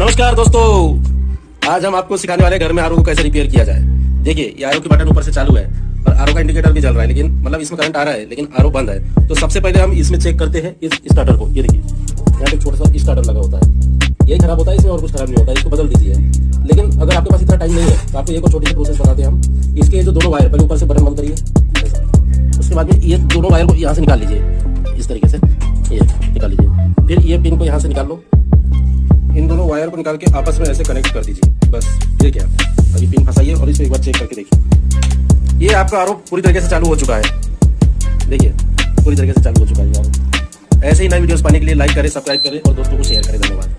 नमस्कार दोस्तों। आज हम आपको सिखाने वाले घर में आर को कैसे रिपेयर किया जाए। देखिए, ये आर की बटन ऊपर से चालू है और आर का इंडिकेटर भी चल रहा है, लेकिन मतलब इसमें करंट आ रहा है, लेकिन आर बंद है। तो सबसे पहले हम इसमें चेक करते हैं इस स्टार्टर को। ये देखिए, यहाँ पे छोटा सा स्टार्टर लगा होता है। ये खराब होता है, इसमें और कुछ खराब नहीं होता, इसको बदल दीजिए। लेकिन अगर आपके पास इतना टाइम नहीं है तो आपको एक और छोटी सी प्रोसेस बताते हैं हम। इसके जो दोनों वायर पहले ऊपर से बटन बंद करिए। उसके बाद में ये दोनों वायर को यहाँ से निकाल लीजिए। इस तरीके से ये निकाल लीजिए। फिर ये पिन को यहाँ से निकाल लो। इन दोनों वायर को निकाल के आपस में ऐसे कनेक्ट कर दीजिए। बस, ये क्या? अभी पिन फंसाइए और इसको एक बार चेक करके देखिए। ये आपका आरोप पूरी तरीके से चालू हो चुका है। देखिए, पूरी तरीके से चालू हो चुका है आरोप। ऐसे ही नई वीडियोस पाने के लिए लाइक करें सब्सक्राइब करें और दोस्तों को शेयर करें, धन्यवाद।